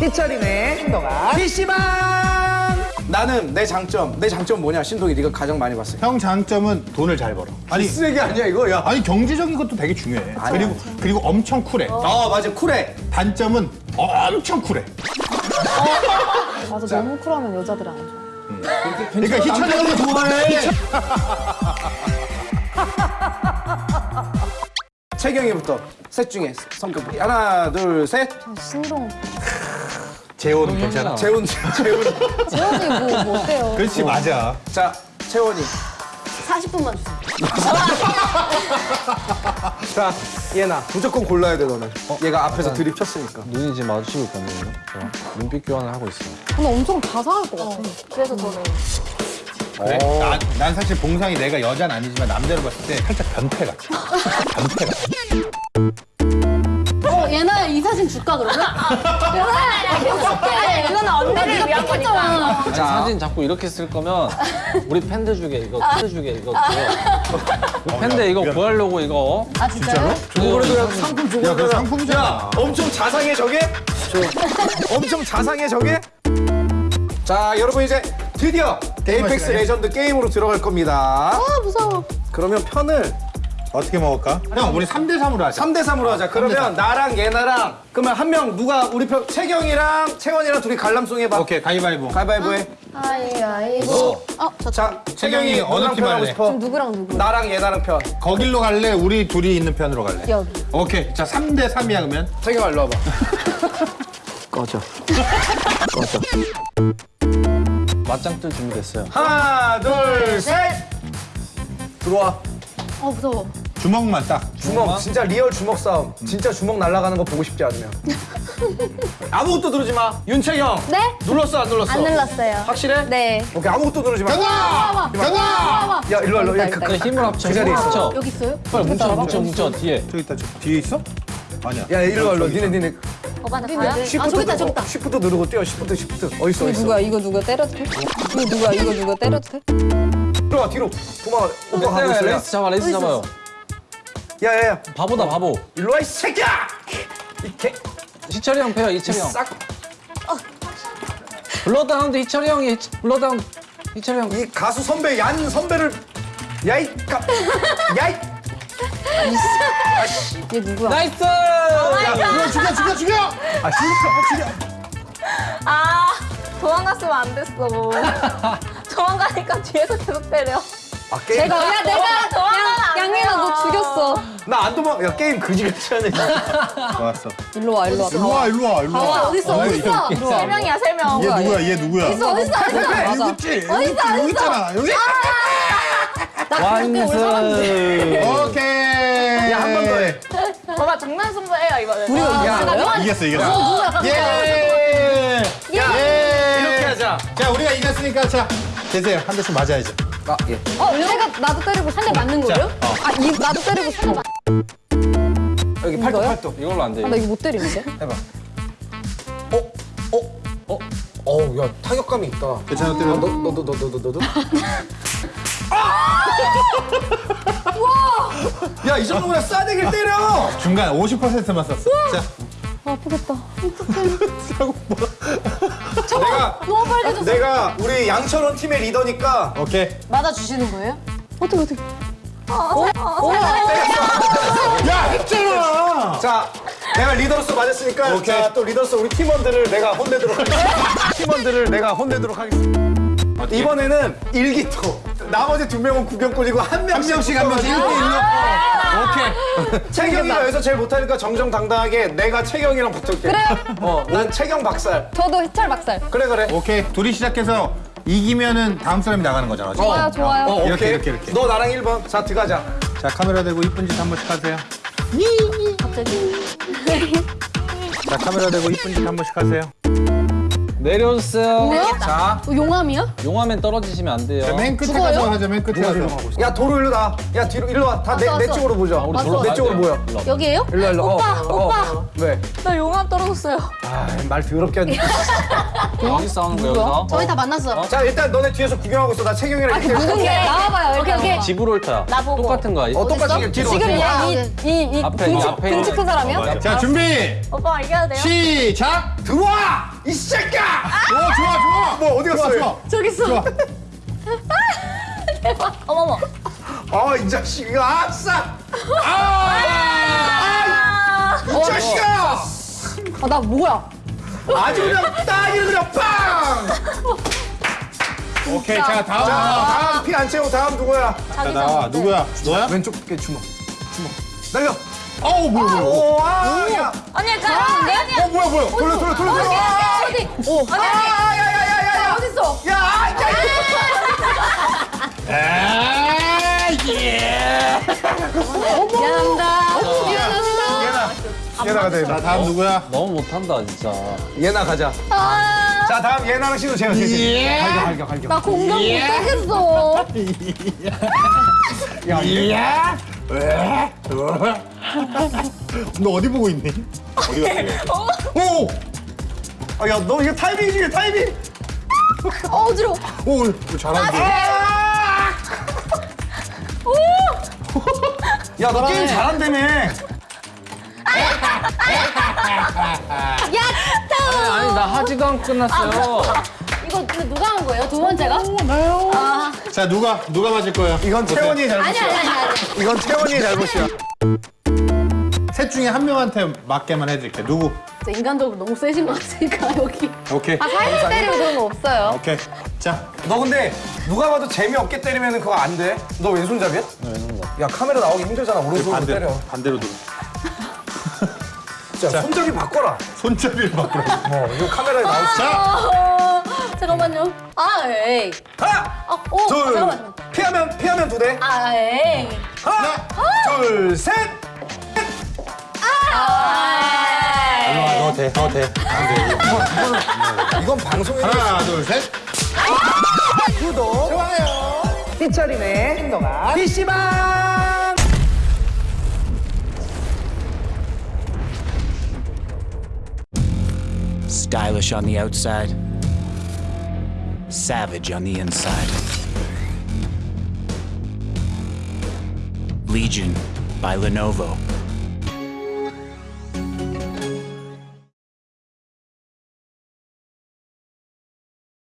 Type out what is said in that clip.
희철이네. 신동아 PC방! 나는 내 장점 내 장점 뭐냐? 신동이 네가 가장 많이 봤어 형 장점은 돈을 잘 벌어. 아니 쓰레기 아니야 이거? 야. 아니 경제적인 것도 되게 중요해. 그리고 그리고 엄청 쿨해. 아 맞아. 쿨해. 단점은 엄청 쿨해. 맞아 너무 쿨하면 여자들이 안 좋아. 그러니까 희철이 형도 좋아해. 채경이부터 셋 중에 성격 하나 둘셋. 신동 재호는 괜찮아. 재훈 재훈 재현이 뭐, 뭐 어때요? 그렇지 맞아. 자 채원이 40분만 주세요. 자 얘나 무조건 골라야 돼 너는 얘가 앞에서 들이켰으니까 눈이 지금 마주치고 있거든요. 저 눈빛 교환을 하고 있어요. 근데 엄청 자상할 것 같아. 그래서 저는 그래? 난, 난 사실 봉상이 내가 여자는 아니지만 남자로 봤을 때 살짝 변태 같아. 변태 같아. 어, 얘나야 이 사진 줄까 그러면? 얘나야 이거 줄게. 이거는 언니를 위한 거니까. 아니, 사진 자꾸 이렇게 쓸 거면 우리 팬들 중에 이거 팬들 중에 이거 그거 우리 팬들 이거 구하려고 이거 아 진짜요? 그래도 상품 야, 주고 그 상품이잖아. 엄청 자상해 저게 엄청 자상해 저게 자 여러분 이제 드디어 시간이야? 레전드 게임으로 들어갈 겁니다 아 무서워. 그러면 편을 어떻게 먹을까? 형, 우리 3대 3으로 하자. 3대 3으로 하자. 그러면 나랑 얘나랑 그러면 한 명 누가 우리 편 채경이랑 채원이랑 둘이 관람송 해봐. 오케이, 가위바위보. 가위바위보 해. 아이아이고. 어, 저 자, 채경이 어느 팀 할래? 싶어? 누구랑 누구? 나랑 얘나랑 편. 거길로 갈래? 우리 둘이 있는 편으로 갈래? 여기. 오케이. 자, 3대 3이야, 그러면. 채경아 일로 와봐. 꺼져. 꺼져. 맞짱 뜰 준비됐어요. 하나, 둘, 셋. 들어와. 어 무서워. 주먹만 딱. 주먹, 진짜 real 주먹 싸움. 진짜 주먹 날아가는 거 보고 싶지 않으면. 아무것도 누르지 마. 윤채경. 네? 눌렀어, 안 눌렀어? 안 눌렀어요. 확실해? 네. 오케이, 아무것도 누르지 마. 가자! 가자! 야, 일로 와, 일로 와. 야, 가- 네, 힘을 합쳐. 그 자리에 있어. 여기 있어요? 빨리 뭉쳐 뭉쳐 뭉쳐 뒤에. 저기 있다, 저 뒤에 있어? 아니야. 야, 일로 와, 일로 와. 니네, 니네. 가요? 아 시프트 저기 있다 저기 누르고, 있다. 시프트 누르고 뛰어, 시프트, 시프트. 어딨어, 어딨어. 누구야 이거 누가 때려도 돼? 이거 누가 이거 누가 때려도 돼? 뒤로 와, 뒤로. 도망가. 오빠 가고 네, 있어. 야. 레이스 잡아 레이스 잡아요. 야, 야, 야. 바보다 바보. 일로 와, 이 새끼야! 이 개, 희철이 형 패요 이 희철이 형. 싹. 블러드하운드 희철이 형이 희- 블러드하운드 희철이 형. 이 가수 선배, 얀 선배를. 야, 이 가. 야, 이. 얘 누구야? nice. 죽여, 죽여, 죽여, 죽여! 아, 진짜, 죽여. 아 도망갔으면 안 됐어. 도망가니까 뒤에서 계속 때려. 아, 게임. 내가 야 내가 도망가면 안 양민아 너. 죽였어. 나 안 도망. 야, 게임 그지같이 하네. 좋았어. 일로 와 일로 와. 일로 와, 일로 와, 일로 와. 아, 어딨어 어딨어? 일로 와. 세 명이야 세 명. 얘 누구야, 얘 누구야? 어딨어 어딨어 어딨어? 여기 있지? 여기 있지? 여기 있잖아. 여기? 완승. 오케이. 야, 한 번 더 해. 봐봐 장난 승부해요 이번에. 우리가 야, 이겼어? 이겼어, 이겼어. 예! 예! 이렇게 하자. 자, 우리가 이겼으니까 자, 되세요. 한 대씩 맞아야죠. 아, 예. 어 내가 나도 때리고 한 대 맞는 거예요? 어. 아 이 나도 때리고 싶어. 아, 여기 팔뚝? 팔뚝. 이걸로 안 돼. 나 이거 못 때리는데? 해봐. 어? 어? 어? 어우, 야, 타격감이 있다. 괜찮아, 아, 때려. 너, 너도, 너도, 너도, 너도. 야, 이 정도면 싸대기를 때려! 중간 50%만 썼어. 자, 아프겠다. 내가, 너무 빨개졌어. 내가 우리 양철원 팀의 리더니까 오케이. 맞아 주시는 거예요? 어떻게 어떻게? 야, 했잖아! 자, 내가 리더로서 맞았으니까 오케이. 자, 또 리더로서 우리 팀원들을 내가 혼내도록 하겠습니다. 팀원들을 내가 혼내도록 하겠습니다. 이번에는 일기토. 나머지 두 명은 구경꾼이고 한한 명씩 명씩 한 명씩 1대 1로. 오케이. 채경이가 여기서 제일 못하니까 정정당당하게 내가 채경이랑 붙을게. 그래요? 어, 난 채경 박살. 저도 희철 박살. 그래 그래. 오케이. 둘이 시작해서 이기면은 다음 사람이 나가는 거잖아. 지금. 좋아요 좋아요. 어, 오케이. 이렇게, 이렇게, 이렇게. 너 나랑 1번. 자, 들어가자. 자, 카메라 대고 이쁜 짓 한 번씩 하세요. 갑자기. 자, 카메라 대고 이쁜 짓 한 번씩 하세요. 내려주세요. 뭐야? 자, 어, 용암이야? 용하면 떨어지시면 안 돼요. 자, 맨 끝에 죽어요? 가서 하자, 맨 끝에 가서. 야 도로 일로 나. 야 뒤로 일로 와. 다내 왔어, 내 왔어. 쪽으로 보자. 우리 맞어. 졸라 내 쪽으로. 모여. 와. 여기에요? 일로 와, 일로. 와. 오빠 어, 오빠. 어. 왜? 나 용암 떨어졌어요. 아, 말 더럽게 하네. 여기 싸우는 거 여기서. 저희 다 만났어. 자, 일단 너네 뒤에서 구경하고 있어. 나 채경이랑 이렇게. 누군 게 나와봐요. 오케이 오케이. 집으로 옳다. 나보고. 똑같은 거. 어, 똑같이 뒤로. 지금 뒤로. 얘이이 앞에, 이 등치 앞에 등치 큰 사람이야? 자, 준비! 오빠 이겨야 돼요? 시작! 들어와! 이 새끼야! 어, 좋아, 좋아. 뭐 어디 갔어? 좋아, 얘? 좋아. 저기 있어. 좋아. 어머머. 아, 이 자식아! 아싸! 아! 아! 이 자식아! 아, 나 뭐야? 아주 그냥 따기를 그냥 빵! 오케이, 자, 다음. 자. 다음 피 안 채우고 다음 누구야? 자, 나와. 누구야? 너야? 왼쪽 게 주먹. 주먹. 날려. 어우, 뭐야, 뭐야. 오, 아, 야. 언니? 언니. 어, 뭐야, 뭐야. 돌려, 돌려, 돌려, 돌려. 아, 어디? 언니 언니. 야, 야, 야, 야, 야. 어딨어? 야, 아, 야, 아, 예. 미안합니다. 미안합니다. 얘나. 얘나가 돼. 자, 다음 누구야? 너무 못한다 진짜. 얘나 가자. 자, 다음 얘나랑 신우 제가 셋이. 예. 갈겨, 갈겨, 갈겨. 나 공감 못하겠어. 야, 얘. 야! 왜? 너 어디 보고 있니? 어디 갔어? 오! 아, 야, 너 이거 타이밍이 중요해, 타이밍. 어, 어지러워. 오, 오, 잘하는데. 아! 야, 너 게임 잘한다며. 아니, 아니 나 하지도 않고 끝났어요. 이거 누가 한 거예요? 두 번째가? 자, 누가, 누가 맞을 거야? 이건 채원이의 아니, 잘못이야. 아니, 아니, 아니. 이건 채원이의 잘못이야. 셋 중에 한 명한테 맞게만 해줄게. 누구? 진짜 인간적으로 너무 세신 것 같으니까, 여기. 오케이. 아, 살살 때리고 그런 거 없어요. 오케이. 자, 너 근데 누가 봐도 재미없게 때리면 그거 안 돼. 너 왼손잡이야? 네, 왼손잡이. 야, 카메라 나오기 힘들잖아. 오른손으로 반대로. 때려. 반대로 누구? 자, 손잡이 바꿔라. 손잡이를 바꾸라. 어, 이거 카메라에 나올 수 있어. 어, 잠깐만요. 아, 에이. 하나, 아, 오, 둘, 잠깐만. 피하면, 피하면 두 대. 아, 에이. 하나, 둘, 셋. 일로 와, 너 돼, 너 돼. 안 돼. 이건 방송에 하나, 둘, 셋. 구독, 좋아요. 희철이네 행동아 PC방. Stylish on the outside, savage on the inside. Legion by Lenovo.